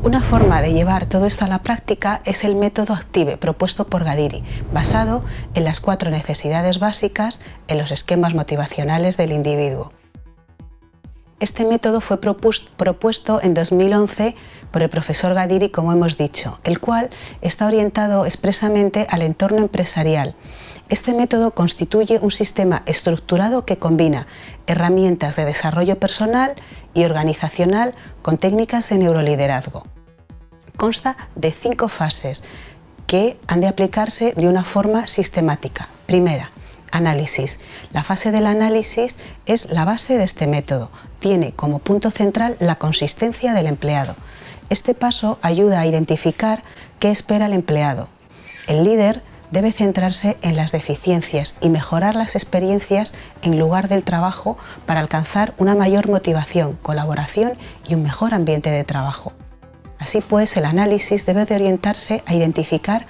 Una forma de llevar todo esto a la práctica es el método ACTIVE propuesto por Gadiri, basado en las cuatro necesidades básicas en los esquemas motivacionales del individuo. Este método fue propuesto en 2011 por el profesor Gadiri, como hemos dicho, el cual está orientado expresamente al entorno empresarial. Este método constituye un sistema estructurado que combina herramientas de desarrollo personal y organizacional con técnicas de neuroliderazgo. Consta de cinco fases que han de aplicarse de una forma sistemática. Primera, análisis. La fase del análisis es la base de este método. Tiene como punto central la consistencia del empleado. Este paso ayuda a identificar qué espera el empleado. El líder debe centrarse en las deficiencias y mejorar las experiencias en lugar del trabajo para alcanzar una mayor motivación, colaboración y un mejor ambiente de trabajo. Así pues, el análisis debe de orientarse a identificar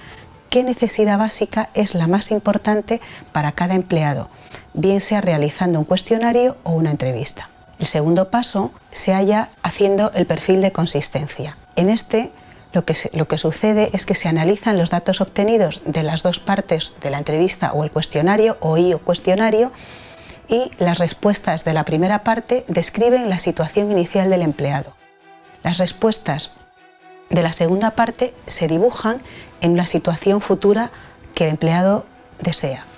qué necesidad básica es la más importante para cada empleado, bien sea realizando un cuestionario o una entrevista. El segundo paso se halla haciendo el perfil de consistencia. En este lo que, sucede es que se analizan los datos obtenidos de las dos partes de la entrevista o el cuestionario o y o cuestionario y las respuestas de la primera parte describen la situación inicial del empleado. Las respuestas de la segunda parte se dibujan en la situación futura que el empleado desea.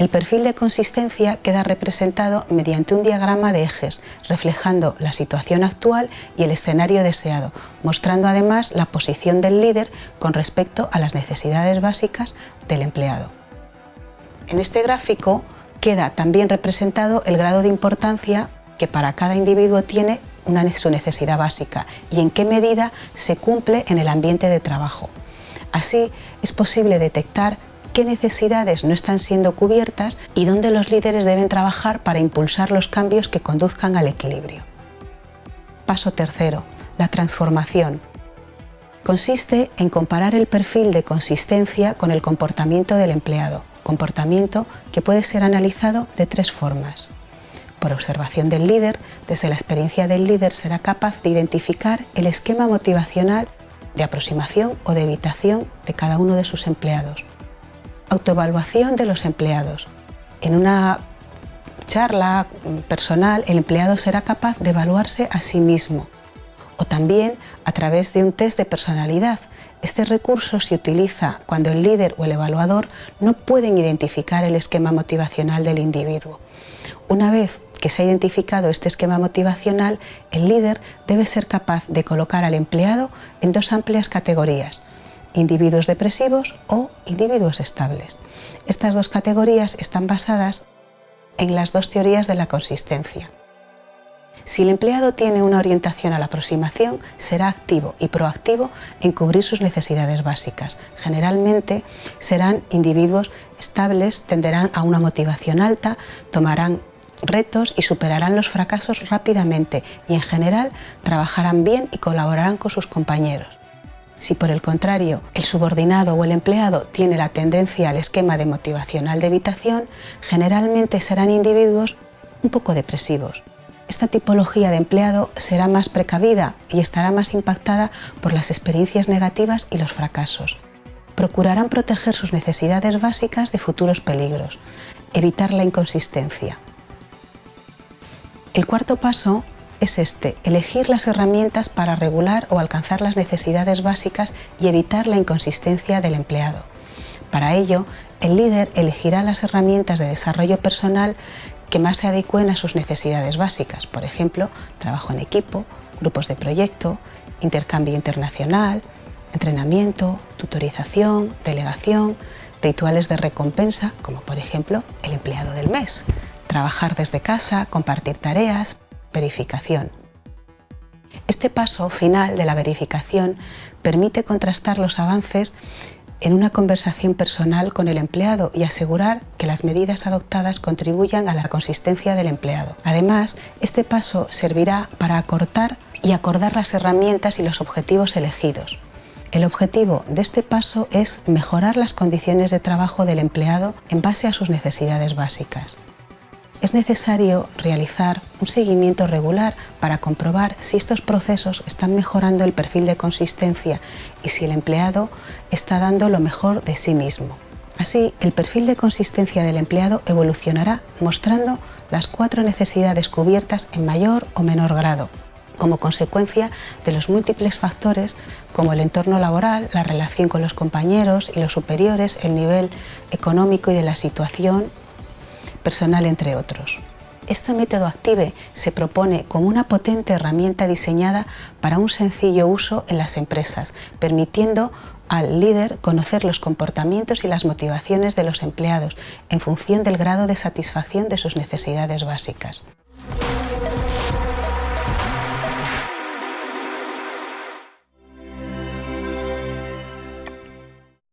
El perfil de consistencia queda representado mediante un diagrama de ejes, reflejando la situación actual y el escenario deseado, mostrando además la posición del líder con respecto a las necesidades básicas del empleado. En este gráfico queda también representado el grado de importancia que para cada individuo tiene una, su necesidad básica y en qué medida se cumple en el ambiente de trabajo. Así es posible detectar necesidades no están siendo cubiertas y dónde los líderes deben trabajar para impulsar los cambios que conduzcan al equilibrio. Paso tercero, la transformación. Consiste en comparar el perfil de consistencia con el comportamiento del empleado, comportamiento que puede ser analizado de tres formas. Por observación del líder, desde la experiencia del líder será capaz de identificar el esquema motivacional de aproximación o de evitación de cada uno de sus empleados. Autoevaluación de los empleados. En una charla personal, el empleado será capaz de evaluarse a sí mismo o también a través de un test de personalidad. Este recurso se utiliza cuando el líder o el evaluador no pueden identificar el esquema motivacional del individuo. Una vez que se ha identificado este esquema motivacional, el líder debe ser capaz de colocar al empleado en dos amplias categorías, individuos depresivos o individuos estables. Estas dos categorías están basadas en las dos teorías de la consistencia. Si el empleado tiene una orientación a la aproximación, será activo y proactivo en cubrir sus necesidades básicas. Generalmente serán individuos estables, tenderán a una motivación alta, tomarán retos y superarán los fracasos rápidamente y en general trabajarán bien y colaborarán con sus compañeros. Si por el contrario el subordinado o el empleado tiene la tendencia al esquema de motivacional de evitación, generalmente serán individuos un poco depresivos. Esta tipología de empleado será más precavida y estará más impactada por las experiencias negativas y los fracasos. Procurarán proteger sus necesidades básicas de futuros peligros, evitar la inconsistencia. El cuarto paso es este, elegir las herramientas para regular o alcanzar las necesidades básicas y evitar la inconsistencia del empleado. Para ello, el líder elegirá las herramientas de desarrollo personal que más se adecuen a sus necesidades básicas, por ejemplo, trabajo en equipo, grupos de proyecto, intercambio internacional, entrenamiento, tutorización, delegación, rituales de recompensa, como por ejemplo el empleado del mes trabajar desde casa, compartir tareas, verificación. Este paso final de la verificación permite contrastar los avances en una conversación personal con el empleado y asegurar que las medidas adoptadas contribuyan a la consistencia del empleado. Además, este paso servirá para acortar y acordar las herramientas y los objetivos elegidos. El objetivo de este paso es mejorar las condiciones de trabajo del empleado en base a sus necesidades básicas. Es necesario realizar un seguimiento regular para comprobar si estos procesos están mejorando el perfil de consistencia y si el empleado está dando lo mejor de sí mismo. Así, el perfil de consistencia del empleado evolucionará mostrando las cuatro necesidades cubiertas en mayor o menor grado, como consecuencia de los múltiples factores como el entorno laboral, la relación con los compañeros y los superiores, el nivel económico y de la situación personal, entre otros. Este método Active se propone como una potente herramienta diseñada para un sencillo uso en las empresas, permitiendo al líder conocer los comportamientos y las motivaciones de los empleados en función del grado de satisfacción de sus necesidades básicas.